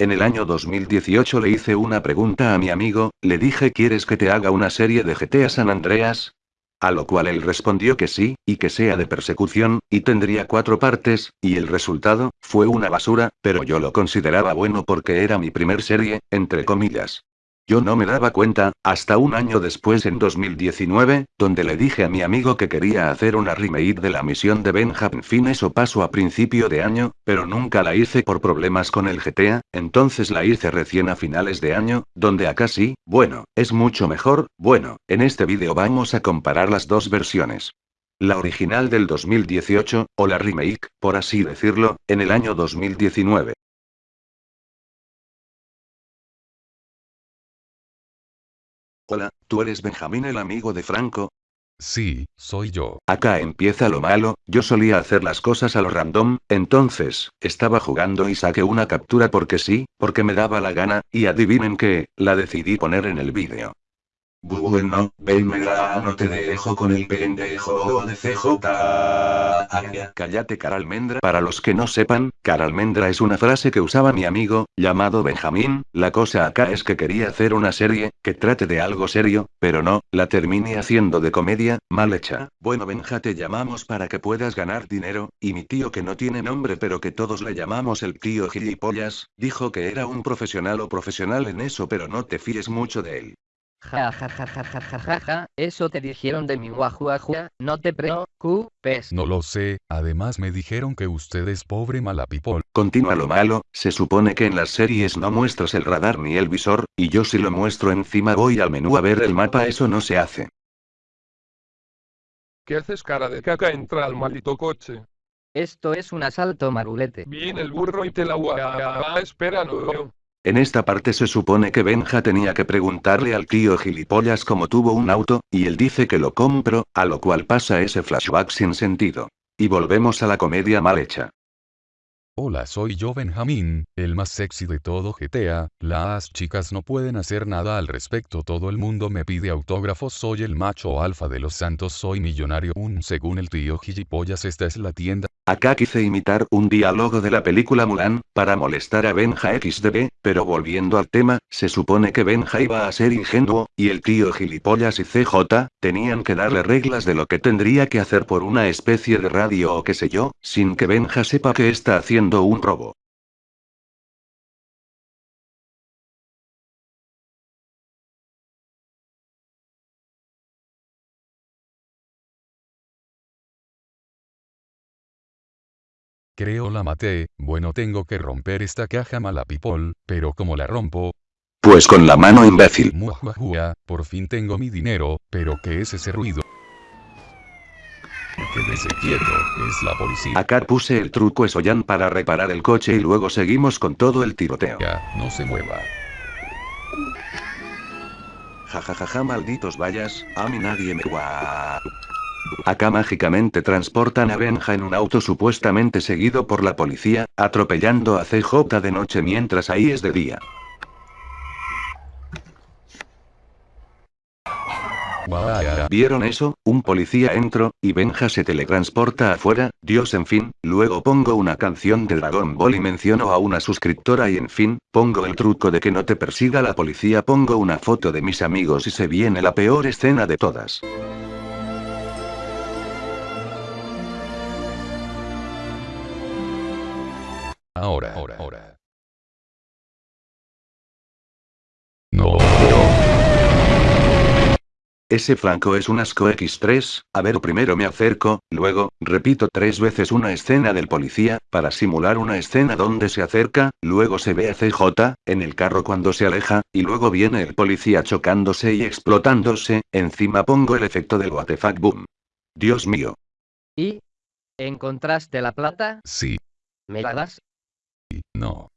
En el año 2018 le hice una pregunta a mi amigo, le dije ¿quieres que te haga una serie de GTA San Andreas? A lo cual él respondió que sí, y que sea de persecución, y tendría cuatro partes, y el resultado, fue una basura, pero yo lo consideraba bueno porque era mi primer serie, entre comillas. Yo no me daba cuenta, hasta un año después en 2019, donde le dije a mi amigo que quería hacer una remake de la misión de Benjamin Fin eso pasó a principio de año, pero nunca la hice por problemas con el GTA, entonces la hice recién a finales de año, donde acá sí, bueno, es mucho mejor, bueno, en este vídeo vamos a comparar las dos versiones. La original del 2018, o la remake, por así decirlo, en el año 2019. Hola, ¿tú eres Benjamín el amigo de Franco? Sí, soy yo. Acá empieza lo malo, yo solía hacer las cosas a lo random, entonces, estaba jugando y saqué una captura porque sí, porque me daba la gana, y adivinen qué, la decidí poner en el vídeo. Bueno, venga, no te dejo con el pendejo de CJ. Cállate caralmendra. Para los que no sepan, caralmendra es una frase que usaba mi amigo, llamado Benjamín, la cosa acá es que quería hacer una serie, que trate de algo serio, pero no, la terminé haciendo de comedia, mal hecha. Bueno Benja te llamamos para que puedas ganar dinero, y mi tío que no tiene nombre pero que todos le llamamos el tío gilipollas, dijo que era un profesional o profesional en eso pero no te fíes mucho de él. Ja ja ja ja ja ja ja ja, eso te dijeron de mi guajuajua, no te preocupes. No lo sé, además me dijeron que usted es pobre malapipol. Continúa lo malo, se supone que en las series no muestras el radar ni el visor, y yo si lo muestro encima voy al menú a ver el mapa eso no se hace. ¿Qué haces cara de caca? Entra al maldito coche. Esto es un asalto marulete. Viene el burro y te la gua... Espera, no. En esta parte se supone que Benja tenía que preguntarle al tío gilipollas cómo tuvo un auto, y él dice que lo compro, a lo cual pasa ese flashback sin sentido. Y volvemos a la comedia mal hecha. Hola soy yo Benjamín, el más sexy de todo GTA, las chicas no pueden hacer nada al respecto todo el mundo me pide autógrafos soy el macho alfa de los santos soy millonario un según el tío gilipollas esta es la tienda Acá quise imitar un diálogo de la película Mulan, para molestar a Benja XDB, pero volviendo al tema, se supone que Benja iba a ser ingenuo, y el tío gilipollas y CJ, tenían que darle reglas de lo que tendría que hacer por una especie de radio o qué sé yo, sin que Benja sepa que está haciendo un robo. Creo la maté, bueno tengo que romper esta caja malapipol, pero como la rompo, Pues con la mano imbécil. muajuajua, por fin tengo mi dinero, pero ¿qué es ese ruido? Quédese quieto, es la policía. Acá puse el truco Esoyan para reparar el coche y luego seguimos con todo el tiroteo. Ya, no se mueva. Jajajaja malditos vayas, a mí nadie me gua. Acá mágicamente transportan a Benja en un auto supuestamente seguido por la policía, atropellando a CJ de noche mientras ahí es de día. ¿Vieron eso? Un policía entró, y Benja se teletransporta afuera, Dios en fin, luego pongo una canción de Dragon Ball y menciono a una suscriptora y en fin, pongo el truco de que no te persiga la policía pongo una foto de mis amigos y se viene la peor escena de todas. Ahora, ahora, ahora. No. Ese Franco es un asco X3, a ver primero me acerco, luego, repito tres veces una escena del policía, para simular una escena donde se acerca, luego se ve a CJ, en el carro cuando se aleja, y luego viene el policía chocándose y explotándose, encima pongo el efecto del what the fuck boom. Dios mío. ¿Y? ¿Encontraste la plata? Sí, ¿Me la das? No.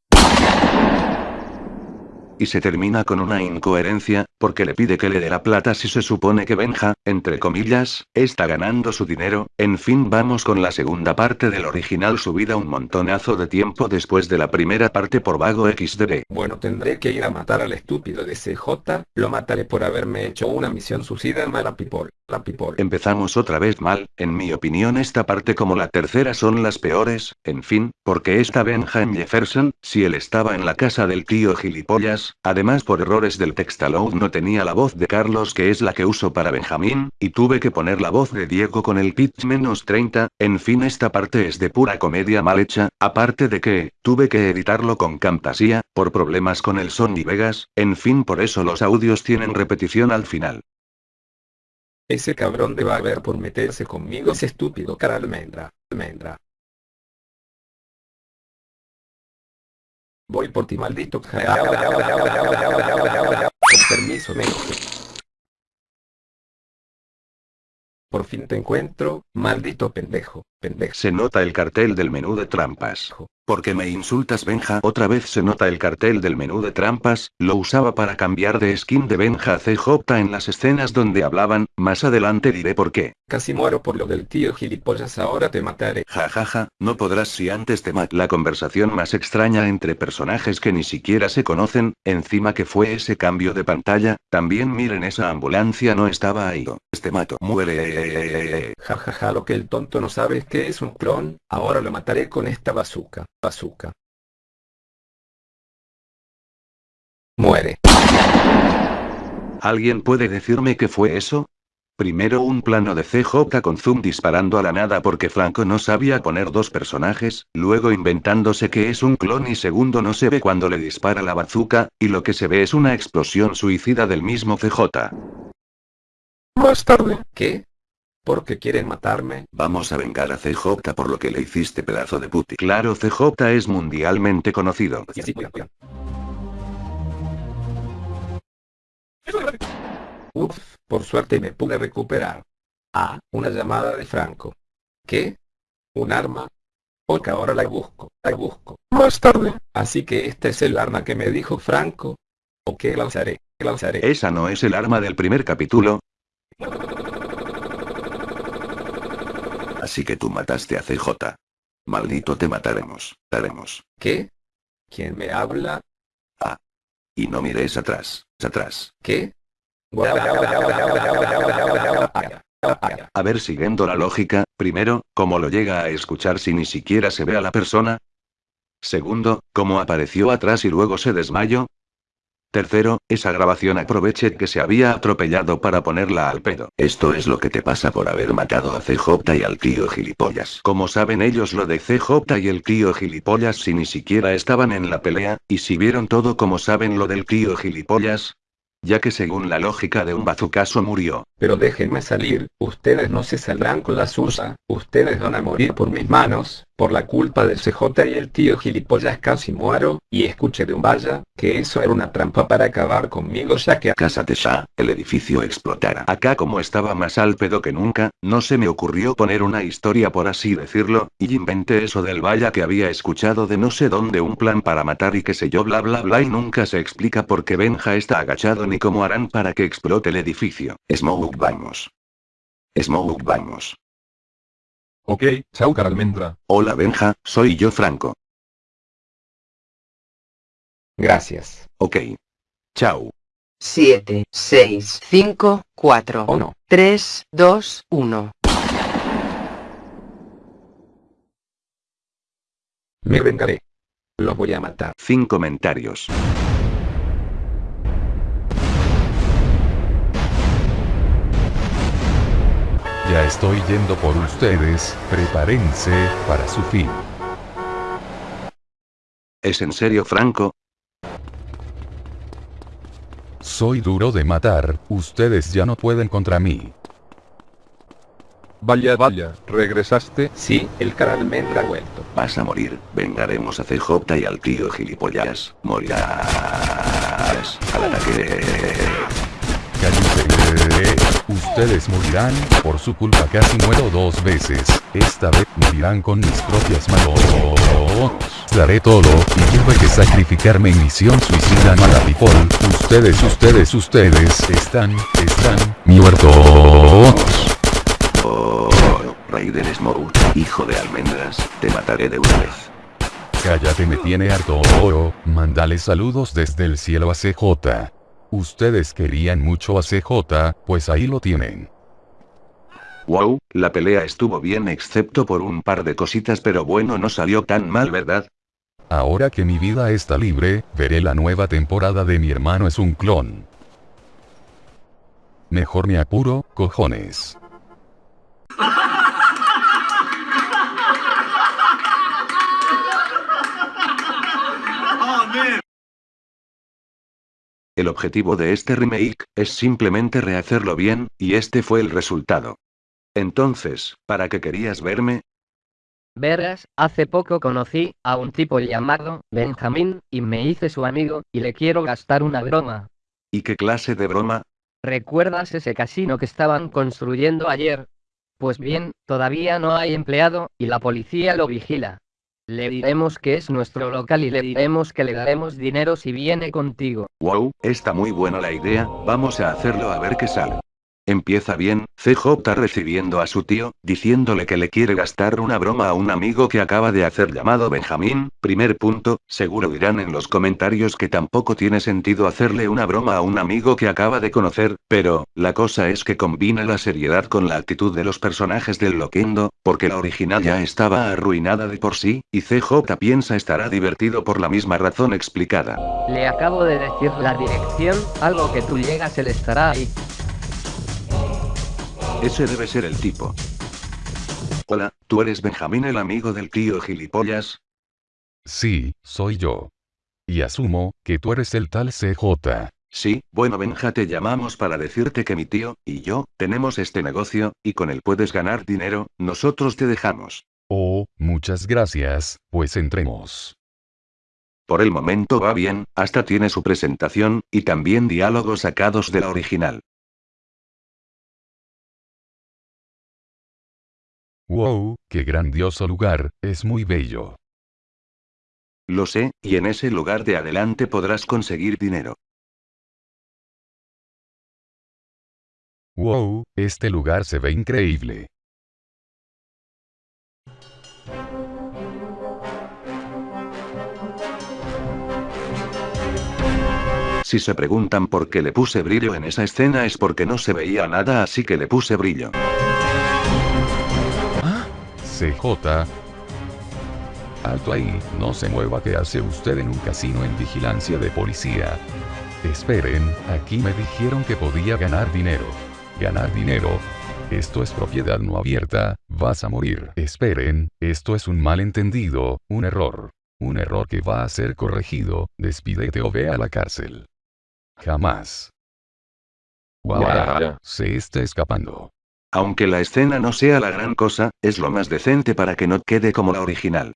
Y se termina con una incoherencia, porque le pide que le dé la plata si se supone que Benja, entre comillas, está ganando su dinero, en fin vamos con la segunda parte del original subida un montonazo de tiempo después de la primera parte por vago XDB. Bueno, tendré que ir a matar al estúpido de CJ, lo mataré por haberme hecho una misión suicida mala people, Empezamos otra vez mal, en mi opinión esta parte como la tercera son las peores, en fin, porque esta Benja en Jefferson, si él estaba en la casa del tío gilipollas, además por errores del textaload no tenía la voz de Carlos que es la que uso para Benjamín, y tuve que poner la voz de Diego con el pitch menos 30, en fin esta parte es de pura comedia mal hecha, aparte de que, tuve que editarlo con Camtasia, por problemas con el Sony Vegas, en fin por eso los audios tienen repetición al final. Ese cabrón debe haber por meterse conmigo ese estúpido cara almendra, almendra. Voy por ti maldito. Con permiso, me. Por fin te encuentro, maldito pendejo, pendejo. Se nota el cartel del menú de trampas. Porque me insultas Benja. Otra vez se nota el cartel del menú de trampas, lo usaba para cambiar de skin de Benja a CJ en las escenas donde hablaban, más adelante diré por qué. Casi muero por lo del tío gilipollas ahora te mataré. Ja ja ja, no podrás si antes te mato. La conversación más extraña entre personajes que ni siquiera se conocen, encima que fue ese cambio de pantalla, también miren esa ambulancia no estaba ahí. Este mato. Muere. Ja ja ja lo que el tonto no sabe es que es un clon, ahora lo mataré con esta bazooka, bazooka. Muere. ¿Alguien puede decirme qué fue eso? Primero un plano de CJ con zoom disparando a la nada porque Franco no sabía poner dos personajes, luego inventándose que es un clon y segundo no se ve cuando le dispara la bazooka, y lo que se ve es una explosión suicida del mismo CJ. Más tarde. ¿Qué? ¿Por qué quieren matarme? Vamos a vengar a CJ por lo que le hiciste pedazo de puti. Claro CJ es mundialmente conocido. Sí, sí, cuida, cuida. Uf, por suerte me pude recuperar. Ah, una llamada de Franco. ¿Qué? ¿Un arma? Ok, ahora la busco, la busco. Más tarde. Así que este es el arma que me dijo Franco. Ok, la usaré, la usaré. Esa no es el arma del primer capítulo. Así que tú mataste a CJ. Maldito te mataremos, haremos. ¿Qué? ¿Quién me habla? Y no mires atrás, atrás. ¿Qué? A ver, siguiendo la lógica, primero, ¿cómo lo llega a escuchar si ni siquiera se ve a la persona? Segundo, ¿cómo apareció atrás y luego se desmayó? Tercero, esa grabación aproveche que se había atropellado para ponerla al pedo. Esto es lo que te pasa por haber matado a CJ y al tío gilipollas. ¿Cómo saben ellos lo de CJ y el tío gilipollas si ni siquiera estaban en la pelea? Y si vieron todo como saben lo del tío gilipollas? Ya que según la lógica de un bazucaso murió. Pero déjenme salir, ustedes no se saldrán con la suya, ustedes van a morir por mis manos, por la culpa del CJ y el tío gilipollas casi muero, y escuché de un vaya, que eso era una trampa para acabar conmigo ya que Cásate ya, el edificio explotará. Acá como estaba más al pedo que nunca, no se me ocurrió poner una historia por así decirlo, y inventé eso del vaya que había escuchado de no sé dónde un plan para matar y qué sé yo bla bla bla y nunca se explica por qué Benja está agachado ni cómo harán para que explote el edificio. Smoke vamos. Smoke vamos. Ok, chao cara almendra. Hola Benja, soy yo Franco. Gracias. Ok. Chao. 7, 6, 5, 4, ¿O no? 3, 2, 1. Me vengaré. Los voy a matar. Fin comentarios. Ya estoy yendo por ustedes, prepárense para su fin. ¿Es en serio Franco? Soy duro de matar, ustedes ya no pueden contra mí. Vaya, vaya, regresaste. Sí, el cara almendra ha vuelto. Vas a morir. Vengaremos a CJ y al tío gilipollas. Morirás. Al ataque. Cállense. Ustedes morirán, por su culpa casi muero dos veces. Esta vez morirán con mis propias manos. Daré todo, y tuve que sacrificarme en misión suicida mala people. Ustedes, ustedes, ustedes, están, están, muertos. Oh, Raiden Smoke, hijo de almendras, te mataré de una vez. Cállate me tiene harto. Oh, mándale saludos desde el cielo a CJ. Ustedes querían mucho a CJ, pues ahí lo tienen. Wow, la pelea estuvo bien excepto por un par de cositas pero bueno no salió tan mal verdad. Ahora que mi vida está libre, veré la nueva temporada de mi hermano es un clon. Mejor me apuro, cojones. El objetivo de este remake es simplemente rehacerlo bien, y este fue el resultado. Entonces, ¿para qué querías verme? Verás, hace poco conocí a un tipo llamado Benjamín, y me hice su amigo, y le quiero gastar una broma. ¿Y qué clase de broma? ¿Recuerdas ese casino que estaban construyendo ayer? Pues bien, todavía no hay empleado, y la policía lo vigila. Le diremos que es nuestro local y le diremos que le daremos dinero si viene contigo. Wow, está muy buena la idea, vamos a hacerlo a ver qué sale. Empieza bien, CJ recibiendo a su tío, diciéndole que le quiere gastar una broma a un amigo que acaba de hacer llamado Benjamín, primer punto, seguro dirán en los comentarios que tampoco tiene sentido hacerle una broma a un amigo que acaba de conocer, pero, la cosa es que combina la seriedad con la actitud de los personajes del Loquendo, porque la original ya estaba arruinada de por sí, y CJ piensa estará divertido por la misma razón explicada. Le acabo de decir la dirección, algo que tú llegas él estará ahí. Ese debe ser el tipo. Hola, ¿tú eres Benjamín el amigo del tío gilipollas? Sí, soy yo. Y asumo, que tú eres el tal CJ. Sí, bueno Benja te llamamos para decirte que mi tío, y yo, tenemos este negocio, y con él puedes ganar dinero, nosotros te dejamos. Oh, muchas gracias, pues entremos. Por el momento va bien, hasta tiene su presentación, y también diálogos sacados de la original. Wow, qué grandioso lugar, es muy bello. Lo sé, y en ese lugar de adelante podrás conseguir dinero. Wow, este lugar se ve increíble. Si se preguntan por qué le puse brillo en esa escena es porque no se veía nada así que le puse brillo. CJ. Alto ahí, no se mueva que hace usted en un casino en vigilancia de policía. Esperen, aquí me dijeron que podía ganar dinero. Ganar dinero. Esto es propiedad no abierta, vas a morir. Esperen, esto es un malentendido, un error. Un error que va a ser corregido, despídete o ve a la cárcel. Jamás. Guau, se está escapando. Aunque la escena no sea la gran cosa, es lo más decente para que no quede como la original.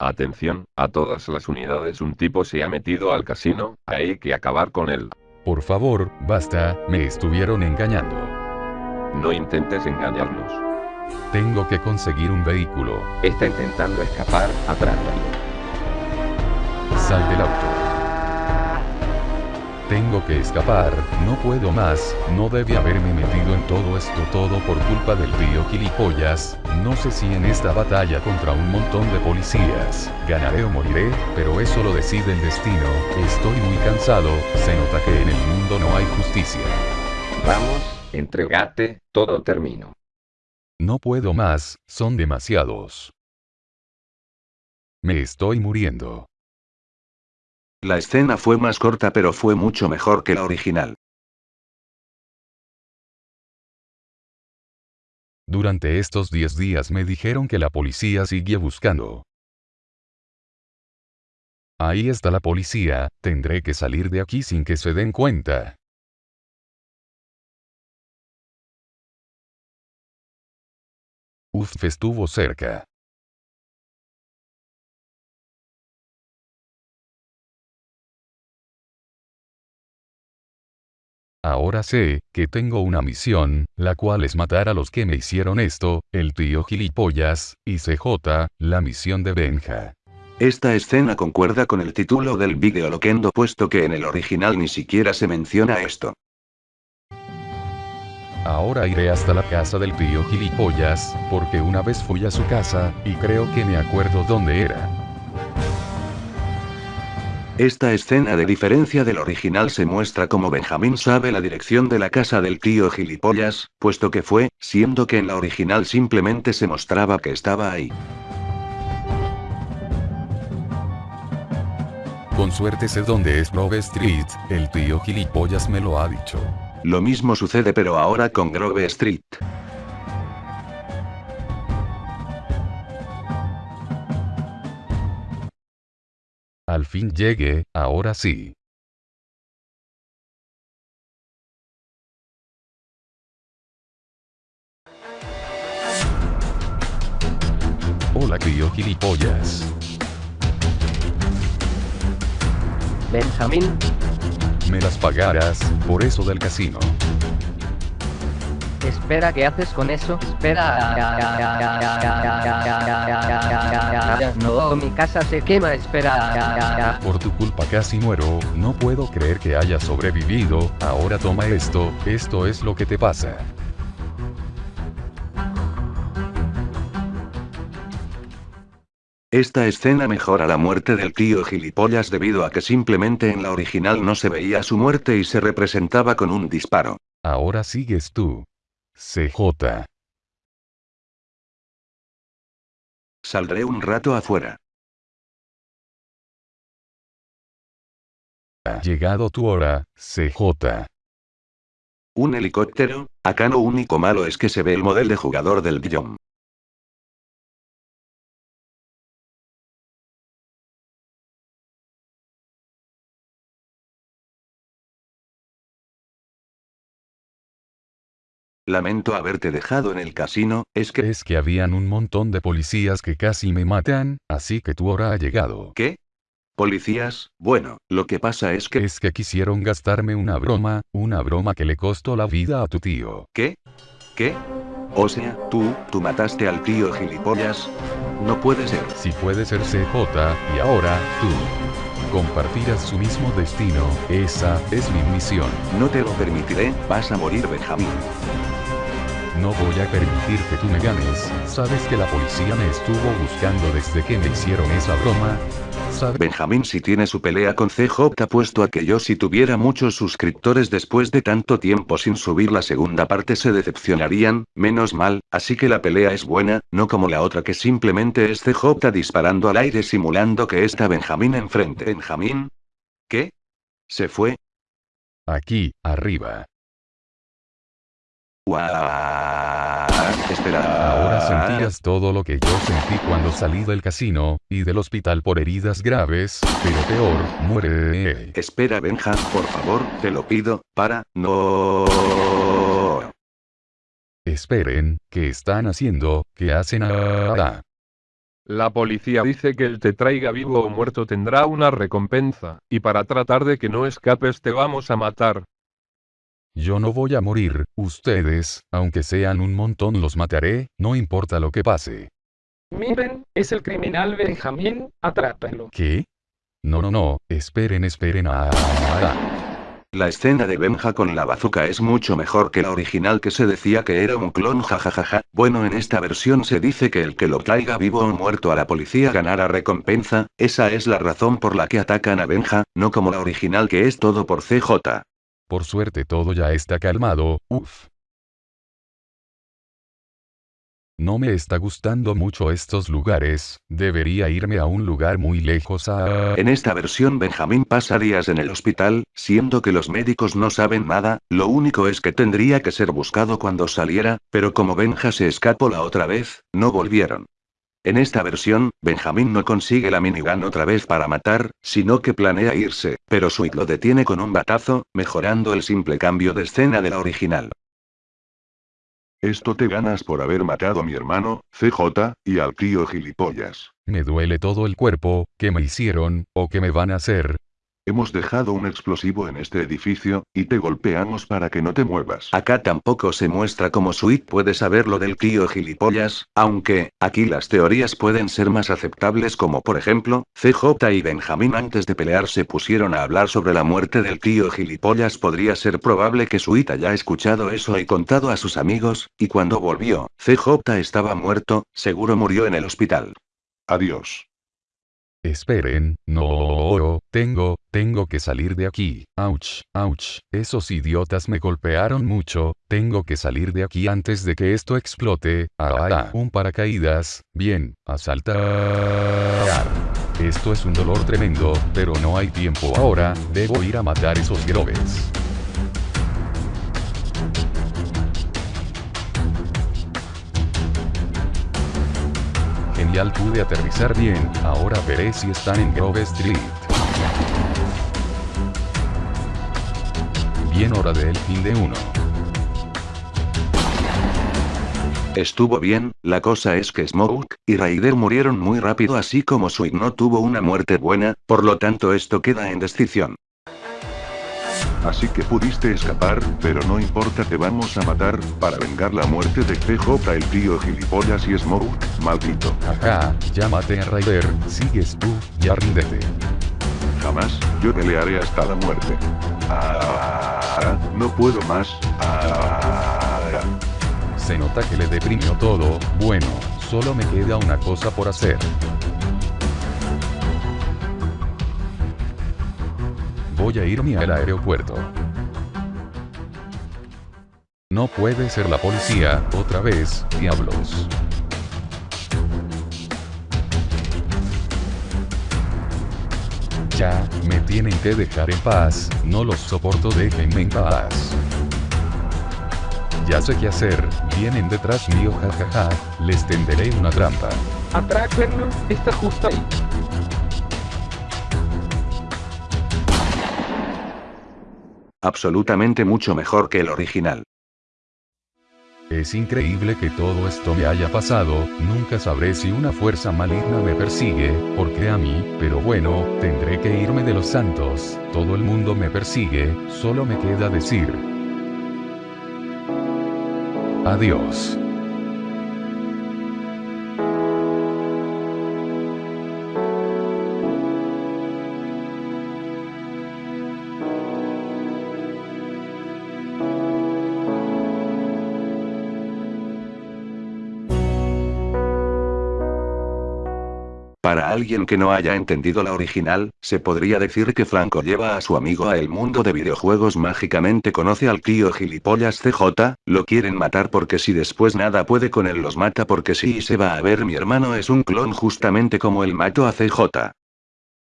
Atención, a todas las unidades un tipo se ha metido al casino, hay que acabar con él. Por favor, basta, me estuvieron engañando. No intentes engañarnos. Tengo que conseguir un vehículo. Está intentando escapar, atrápalo. Sal del auto. Tengo que escapar, no puedo más, no debe haberme metido en todo esto todo por culpa del tío gilipollas, no sé si en esta batalla contra un montón de policías, ganaré o moriré, pero eso lo decide el destino, estoy muy cansado, se nota que en el mundo no hay justicia. Vamos, entregate, todo termino. No puedo más, son demasiados. Me estoy muriendo. La escena fue más corta pero fue mucho mejor que la original. Durante estos 10 días me dijeron que la policía sigue buscando. Ahí está la policía, tendré que salir de aquí sin que se den cuenta. Uf, estuvo cerca. Ahora sé, que tengo una misión, la cual es matar a los que me hicieron esto, el tío gilipollas, y CJ, la misión de Benja. Esta escena concuerda con el título del vídeo Loquendo puesto que en el original ni siquiera se menciona esto. Ahora iré hasta la casa del tío gilipollas, porque una vez fui a su casa, y creo que me acuerdo dónde era. Esta escena de diferencia del original se muestra como Benjamín sabe la dirección de la casa del tío gilipollas, puesto que fue, siendo que en la original simplemente se mostraba que estaba ahí. Con suerte sé dónde es Grove Street, el tío gilipollas me lo ha dicho. Lo mismo sucede pero ahora con Grove Street. Al fin llegué, ahora sí. Hola tío gilipollas. Benjamín, Me las pagarás, por eso del casino. espera, ¿qué haces con eso? Espera. No, mi casa se quema, espera. Por tu culpa casi muero, no puedo creer que hayas sobrevivido, ahora toma esto, esto es lo que te pasa. Esta escena mejora la muerte del tío gilipollas debido a que simplemente en la original no se veía su muerte y se representaba con un disparo. Ahora sigues tú. CJ. Saldré un rato afuera. Ha llegado tu hora, CJ. Un helicóptero, acá lo único malo es que se ve el modelo de jugador del Dijon. Lamento haberte dejado en el casino, es que... Es que habían un montón de policías que casi me matan, así que tu hora ha llegado. ¿Qué? ¿Policías? Bueno, lo que pasa es que... Es que quisieron gastarme una broma, una broma que le costó la vida a tu tío. ¿Qué? ¿Qué? O sea, tú, tú mataste al tío gilipollas. No puede ser. Si puede ser CJ, y ahora, tú. Compartirás su mismo destino, esa es mi misión. No te lo permitiré, vas a morir Benjamín. No voy a permitir que tú me ganes, sabes que la policía me estuvo buscando desde que me hicieron esa broma. ¿Sabes? Benjamín si tiene su pelea con CJ puesto a que yo si tuviera muchos suscriptores después de tanto tiempo sin subir la segunda parte se decepcionarían, menos mal, así que la pelea es buena, no como la otra que simplemente es CJ disparando al aire simulando que está Benjamín enfrente. ¿Benjamín? ¿Qué? ¿Se fue? Aquí, arriba. Espera. Ahora sentías todo lo que yo sentí cuando salí del casino, y del hospital por heridas graves, pero peor, muere. Espera Benja, por favor, te lo pido, para, no. Esperen, ¿qué están haciendo? ¿Qué hacen ahora? La policía dice que el te traiga vivo o muerto tendrá una recompensa, y para tratar de que no escapes te vamos a matar. Yo no voy a morir, ustedes, aunque sean un montón los mataré, no importa lo que pase. Miren, es el criminal Benjamín, atrápelo. ¿Qué? No, no, no, esperen, esperen. Ah, ah, La escena de Benja con la bazooka es mucho mejor que la original que se decía que era un clon jajajaja. Bueno, en esta versión se dice que el que lo traiga vivo o muerto a la policía ganará recompensa, esa es la razón por la que atacan a Benja, no como la original que es todo por CJ. Por suerte todo ya está calmado, uff. No me está gustando mucho estos lugares, debería irme a un lugar muy lejos a... En esta versión Benjamín pasa días en el hospital, siendo que los médicos no saben nada, lo único es que tendría que ser buscado cuando saliera, pero como Benja se escapó la otra vez, no volvieron. En esta versión, Benjamín no consigue la minigun otra vez para matar, sino que planea irse, pero Sweet lo detiene con un batazo, mejorando el simple cambio de escena de la original. Esto te ganas por haber matado a mi hermano, CJ, y al tío gilipollas. Me duele todo el cuerpo, ¿qué me hicieron, o qué me van a hacer? Hemos dejado un explosivo en este edificio, y te golpeamos para que no te muevas. Acá tampoco se muestra cómo Sweet puede saber lo del tío gilipollas, aunque, aquí las teorías pueden ser más aceptables como por ejemplo, CJ y Benjamín antes de pelear se pusieron a hablar sobre la muerte del tío gilipollas podría ser probable que Sweet haya escuchado eso y contado a sus amigos, y cuando volvió, CJ estaba muerto, seguro murió en el hospital. Adiós. Esperen, no, tengo, tengo que salir de aquí. Ouch, ouch, esos idiotas me golpearon mucho, tengo que salir de aquí antes de que esto explote. Ah, ah, un paracaídas, bien, a saltar. Esto es un dolor tremendo, pero no hay tiempo ahora, debo ir a matar esos grobes. Genial pude aterrizar bien, ahora veré si están en Grove Street. Bien hora del fin de uno. Estuvo bien, la cosa es que Smoke y Raider murieron muy rápido así como Sweet no tuvo una muerte buena, por lo tanto esto queda en descripción. Así que pudiste escapar, pero no importa te vamos a matar, para vengar la muerte de CJ el tío gilipollas y Smoke, maldito. Ajá, ya maté a Ryder, sigues tú, ya ríndete. Jamás, yo pelearé hasta la muerte. Ah, no puedo más. Ah, Se nota que le deprimió todo, bueno, solo me queda una cosa por hacer. Voy a irme al aeropuerto. No puede ser la policía, otra vez, diablos. Ya, me tienen que dejar en paz, no los soporto, déjenme en paz. Ya sé qué hacer, vienen detrás mío, jajaja, les tenderé una trampa. Atráquenlo, está justo ahí. Absolutamente mucho mejor que el original. Es increíble que todo esto me haya pasado, nunca sabré si una fuerza maligna me persigue, porque a mí, pero bueno, tendré que irme de los santos, todo el mundo me persigue, solo me queda decir. Adiós. Alguien que no haya entendido la original, se podría decir que Franco lleva a su amigo a el mundo de videojuegos mágicamente conoce al tío gilipollas CJ, lo quieren matar porque si después nada puede con él los mata porque y se va a ver mi hermano es un clon justamente como el mato a CJ.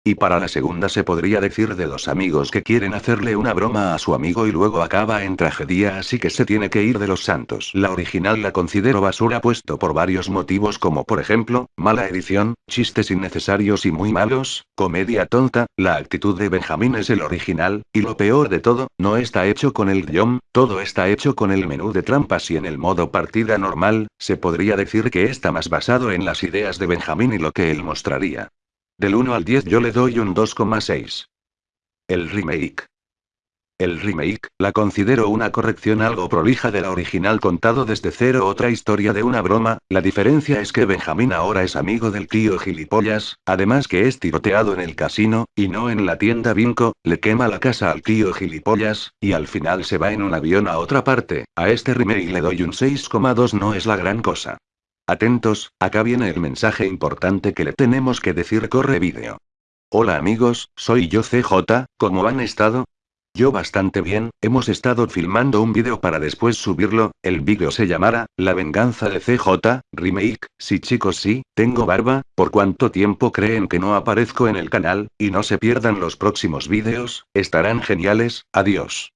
Y para la segunda se podría decir de dos amigos que quieren hacerle una broma a su amigo y luego acaba en tragedia así que se tiene que ir de los santos. La original la considero basura puesto por varios motivos como por ejemplo, mala edición, chistes innecesarios y muy malos, comedia tonta, la actitud de Benjamín es el original, y lo peor de todo, no está hecho con el guion, todo está hecho con el menú de trampas y en el modo partida normal, se podría decir que está más basado en las ideas de Benjamín y lo que él mostraría. Del 1 al 10 yo le doy un 2,6. El remake. El remake, la considero una corrección algo prolija de la original contado desde cero otra historia de una broma, la diferencia es que Benjamín ahora es amigo del tío gilipollas, además que es tiroteado en el casino, y no en la tienda Vinco, le quema la casa al tío gilipollas, y al final se va en un avión a otra parte, a este remake le doy un 6,2 no es la gran cosa. Atentos, acá viene el mensaje importante que le tenemos que decir corre vídeo. Hola amigos, soy yo CJ, ¿cómo han estado? Yo bastante bien, hemos estado filmando un vídeo para después subirlo, el vídeo se llamará, La venganza de CJ, remake, sí chicos sí, tengo barba, por cuánto tiempo creen que no aparezco en el canal, y no se pierdan los próximos vídeos, estarán geniales, adiós.